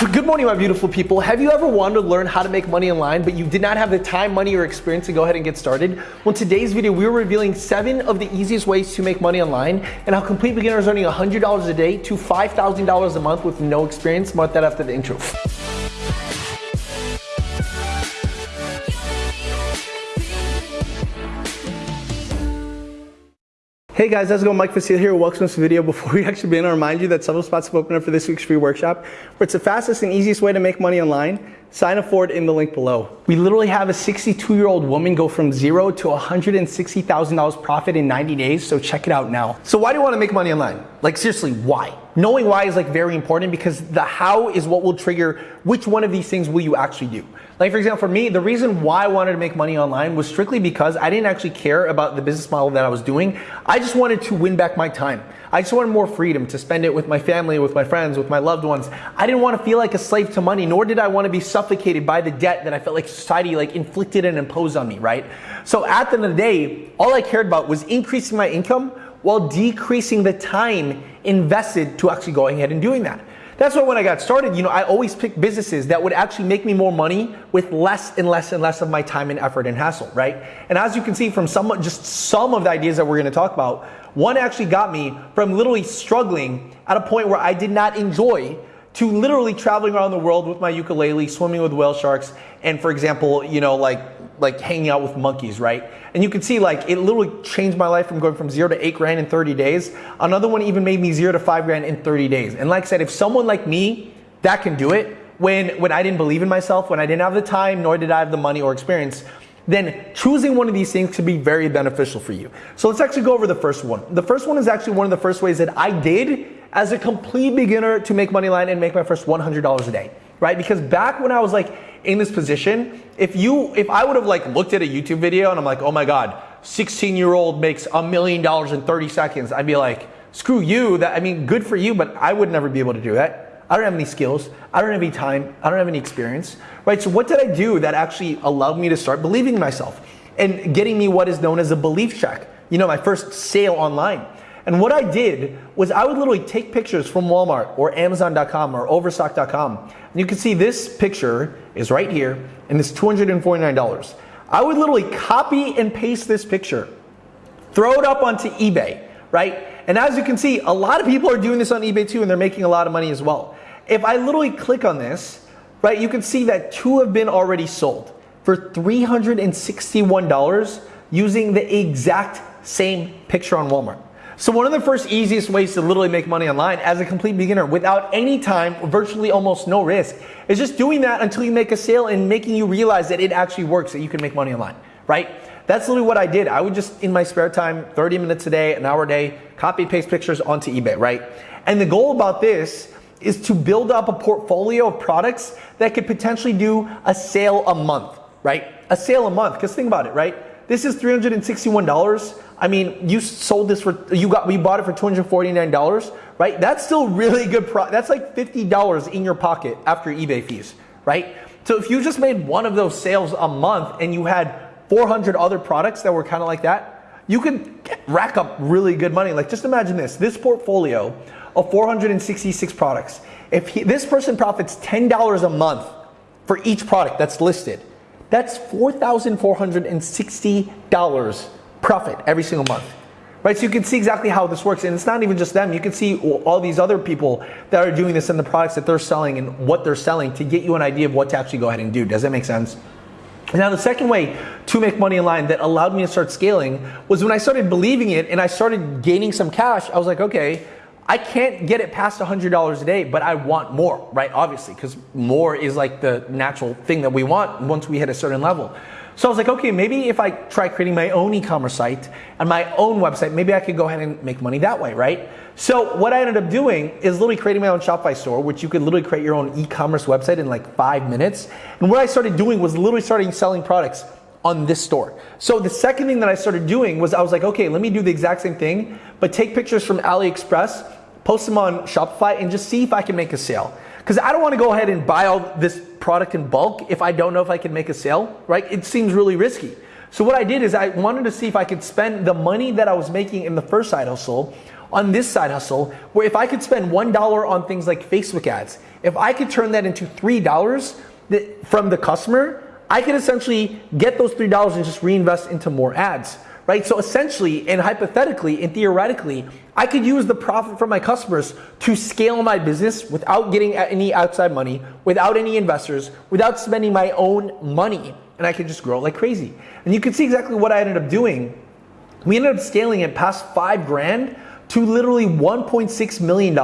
Good morning, my beautiful people. Have you ever wanted to learn how to make money online, but you did not have the time, money, or experience to go ahead and get started? Well, today's video, we're revealing seven of the easiest ways to make money online and how complete beginners earning $100 a day to $5,000 a month with no experience. That after the intro. Hey guys, how's it going? Mike Vestil here. Welcome to this video. Before we actually begin, I remind you that several spots have opened up for this week's free workshop, where it's the fastest and easiest way to make money online. Sign up for it in the link below. We literally have a 62 year old woman go from zero to $160,000 profit in 90 days, so check it out now. So why do you want to make money online? Like seriously, why? Knowing why is like very important because the how is what will trigger which one of these things will you actually do. Like for example, for me, the reason why I wanted to make money online was strictly because I didn't actually care about the business model that I was doing. I just wanted to win back my time. I just wanted more freedom to spend it with my family, with my friends, with my loved ones. I didn't want to feel like a slave to money, nor did I want to be suffocated by the debt that I felt like society like inflicted and imposed on me, right? So at the end of the day, all I cared about was increasing my income while decreasing the time invested to actually going ahead and doing that. That's why when I got started, you know, I always picked businesses that would actually make me more money with less and less and less of my time and effort and hassle, right? And as you can see from some, just some of the ideas that we're gonna talk about, one actually got me from literally struggling at a point where I did not enjoy to literally traveling around the world with my ukulele, swimming with whale sharks, and for example, you know, like like hanging out with monkeys, right? And you can see like it literally changed my life from going from zero to eight grand in 30 days. Another one even made me zero to five grand in 30 days. And like I said, if someone like me that can do it, when when I didn't believe in myself, when I didn't have the time, nor did I have the money or experience, then choosing one of these things could be very beneficial for you. So let's actually go over the first one. The first one is actually one of the first ways that I did as a complete beginner to make money line and make my first $100 a day, right? Because back when I was like in this position, if you, if I would have like looked at a YouTube video and I'm like, oh my God, 16 year old makes a million dollars in 30 seconds, I'd be like, screw you. That, I mean, good for you, but I would never be able to do that. I don't have any skills. I don't have any time. I don't have any experience, right? So what did I do that actually allowed me to start believing in myself and getting me what is known as a belief check? You know, my first sale online. And what I did was I would literally take pictures from Walmart or Amazon.com or Overstock.com. And you can see this picture is right here and it's $249. I would literally copy and paste this picture, throw it up onto eBay, right? And as you can see, a lot of people are doing this on eBay too and they're making a lot of money as well. If I literally click on this, right, you can see that two have been already sold for $361 using the exact same picture on Walmart. So one of the first easiest ways to literally make money online as a complete beginner without any time, virtually almost no risk, is just doing that until you make a sale and making you realize that it actually works, that you can make money online, right? That's literally what I did. I would just, in my spare time, 30 minutes a day, an hour a day, copy paste pictures onto eBay, right? And the goal about this is to build up a portfolio of products that could potentially do a sale a month, right? A sale a month, because think about it, right? This is $361. I mean, you sold this for, you got, we bought it for $249, right? That's still really good. Pro- that's like $50 in your pocket after eBay fees, right? So if you just made one of those sales a month and you had 400 other products that were kind of like that, you could rack up really good money. Like just imagine this, this portfolio of 466 products. If he, this person profits $10 a month for each product that's listed, that's $4,460 profit every single month. Right, so you can see exactly how this works, and it's not even just them. You can see all these other people that are doing this and the products that they're selling and what they're selling to get you an idea of what to actually go ahead and do. Does that make sense? Now, the second way to make money online that allowed me to start scaling was when I started believing it and I started gaining some cash. I was like, okay, I can't get it past $100 a day, but I want more, right? Obviously, because more is like the natural thing that we want once we hit a certain level. So I was like, okay, maybe if I try creating my own e-commerce site and my own website, maybe I could go ahead and make money that way, right? So what I ended up doing is literally creating my own Shopify store, which you could literally create your own e-commerce website in like five minutes. And what I started doing was literally starting selling products on this store. So the second thing that I started doing was I was like, okay, let me do the exact same thing, but take pictures from AliExpress post them on Shopify, and just see if I can make a sale. Because I don't want to go ahead and buy all this product in bulk if I don't know if I can make a sale, right? It seems really risky. So what I did is I wanted to see if I could spend the money that I was making in the first side hustle on this side hustle where if I could spend $1 on things like Facebook ads, if I could turn that into $3 from the customer, I could essentially get those $3 and just reinvest into more ads, right? So essentially and hypothetically and theoretically, I could use the profit from my customers to scale my business without getting any outside money, without any investors, without spending my own money. And I could just grow like crazy. And you can see exactly what I ended up doing. We ended up scaling it past five grand to literally $1.6 million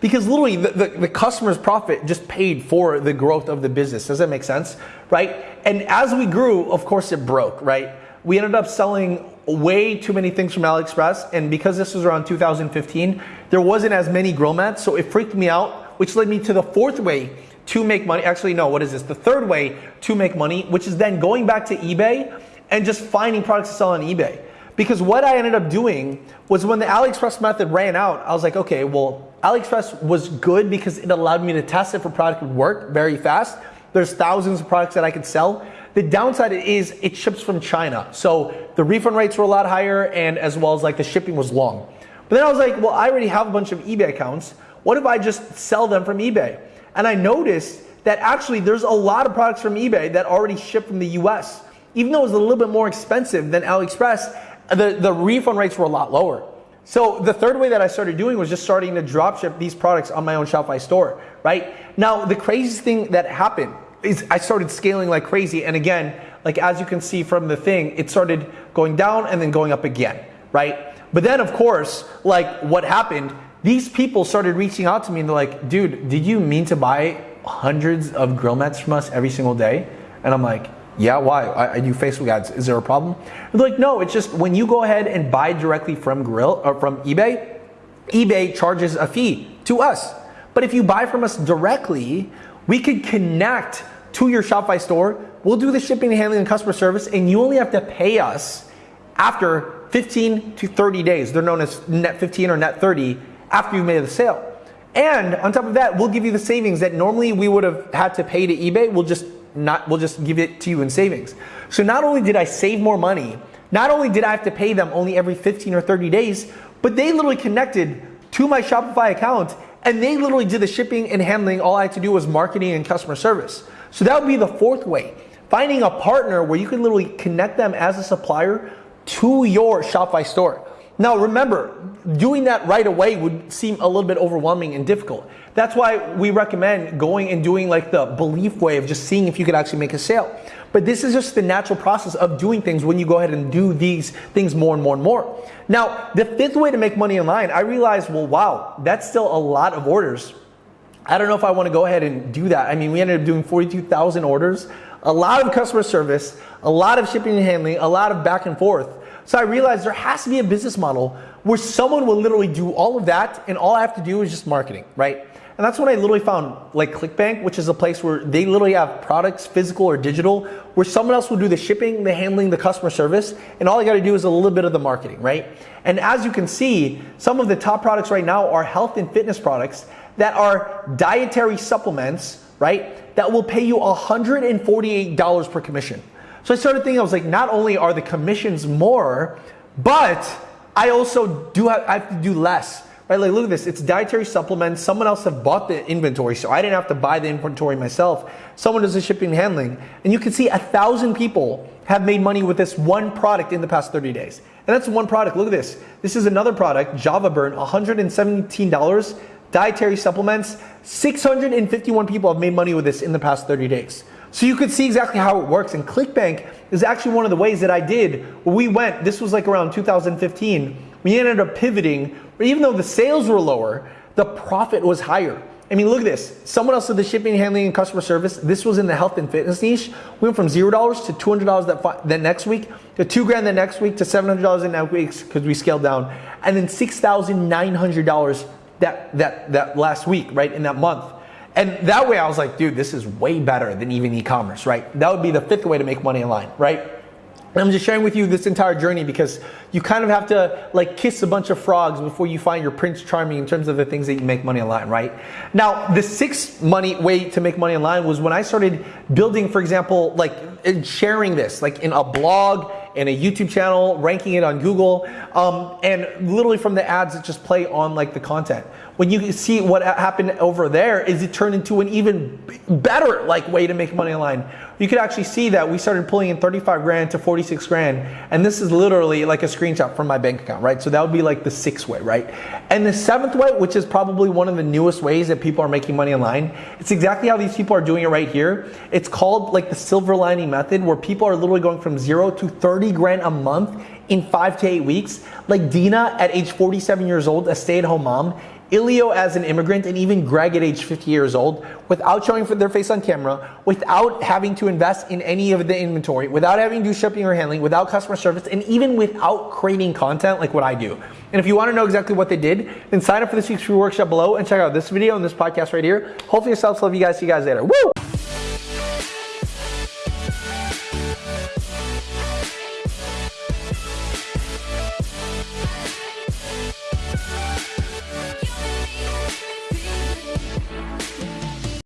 because literally the, the, the, customer's profit just paid for the growth of the business. Does that make sense? Right? And as we grew, of course it broke, right? We ended up selling way too many things from AliExpress. And because this was around 2015, there wasn't as many grill mats. So it freaked me out, which led me to the fourth way to make money. Actually, no, what is this? The third way to make money, which is then going back to eBay and just finding products to sell on eBay. Because what I ended up doing was when the AliExpress method ran out, I was like, okay, well, AliExpress was good because it allowed me to test if a product would work very fast. There's thousands of products that I could sell. The downside is it ships from China. So the refund rates were a lot higher and as well as like the shipping was long. But then I was like, well, I already have a bunch of eBay accounts. What if I just sell them from eBay? And I noticed that actually there's a lot of products from eBay that already ship from the US. Even though it was a little bit more expensive than AliExpress, the, the refund rates were a lot lower. So the third way that I started doing was just starting to drop ship these products on my own Shopify store, right? Now, the craziest thing that happened is I started scaling like crazy. And again, like as you can see from the thing, it started going down and then going up again, right? But then of course, like what happened, these people started reaching out to me and they're like, dude, did you mean to buy hundreds of grill mats from us every single day? And I'm like, yeah, why? I, I, do Facebook ads. Is there a problem? they're like, no, it's just when you go ahead and buy directly from Grill or from eBay, eBay charges a fee to us. But if you buy from us directly, we could connect to your Shopify store. We'll do the shipping and handling and customer service, and you only have to pay us after 15 to 30 days. They're known as net 15 or net 30 after you've made the sale. And on top of that, we'll give you the savings that normally we would have had to pay to eBay. We'll just not we'll just give it to you in savings. So not only did I save more money, not only did I have to pay them only every 15 or 30 days, but they literally connected to my Shopify account and they literally did the shipping and handling. All I had to do was marketing and customer service. So that would be the fourth way. Finding a partner where you can literally connect them as a supplier to your Shopify store. Now remember, doing that right away would seem a little bit overwhelming and difficult. That's why we recommend going and doing like the belief way of just seeing if you could actually make a sale. But this is just the natural process of doing things when you go ahead and do these things more and more and more. Now, the fifth way to make money online, I realized, well, wow, that's still a lot of orders. I don't know if I want to go ahead and do that. I mean, we ended up doing 42,000 orders, a lot of customer service, a lot of shipping and handling, a lot of back and forth. So I realized there has to be a business model where someone will literally do all of that and all I have to do is just marketing, right? And that's when I literally found like ClickBank, which is a place where they literally have products, physical or digital, where someone else will do the shipping, the handling, the customer service, and all I gotta do is a little bit of the marketing, right? And as you can see, some of the top products right now are health and fitness products that are dietary supplements, right? That will pay you $148 per commission. So I started thinking, I was like, not only are the commissions more, but I also do have, I have to do less. Right, like look at this, it's dietary supplements. Someone else have bought the inventory, so I didn't have to buy the inventory myself. Someone does the shipping and handling. And you can see a thousand people have made money with this one product in the past 30 days. And that's one product. Look at this. This is another product, Java Burn, $117, dietary supplements. 651 people have made money with this in the past 30 days. So you could see exactly how it works. And ClickBank is actually one of the ways that I did. We went, this was like around 2015. We ended up pivoting, even though the sales were lower, the profit was higher. I mean, look at this. Someone else did the shipping, handling, and customer service. This was in the health and fitness niche. We went from zero dollars to two hundred dollars that that next week, to two grand the next week, to seven hundred dollars the next week because we scaled down, and then six thousand nine hundred dollars that that that last week, right in that month. And that way I was like, dude, this is way better than even e-commerce, right? That would be the fifth way to make money online, right? And I'm just sharing with you this entire journey because you kind of have to like kiss a bunch of frogs before you find your prince charming in terms of the things that you make money online, right? Now, the sixth money way to make money online was when I started building, for example, like sharing this, like in a blog, and a YouTube channel, ranking it on Google, um, and literally from the ads that just play on like the content. When you see what happened over there is it turned into an even better like way to make money online. You could actually see that we started pulling in 35 grand to 46 grand, and this is literally like a screenshot from my bank account, right? So that would be like the sixth way, right? And the seventh way, which is probably one of the newest ways that people are making money online, it's exactly how these people are doing it right here. It's called like the silver lining method, where people are literally going from zero to 30 grand a month in five to eight weeks. Like Dina at age 47 years old, a stay at home mom, Ilio as an immigrant, and even Greg at age 50 years old, without showing for their face on camera, without having to invest in any of the inventory, without having to do shipping or handling, without customer service, and even without creating content like what I do. And if you want to know exactly what they did, then sign up for this week's free workshop below and check out this video and this podcast right here. Hopefully yourselves love you guys. See you guys later. Woo!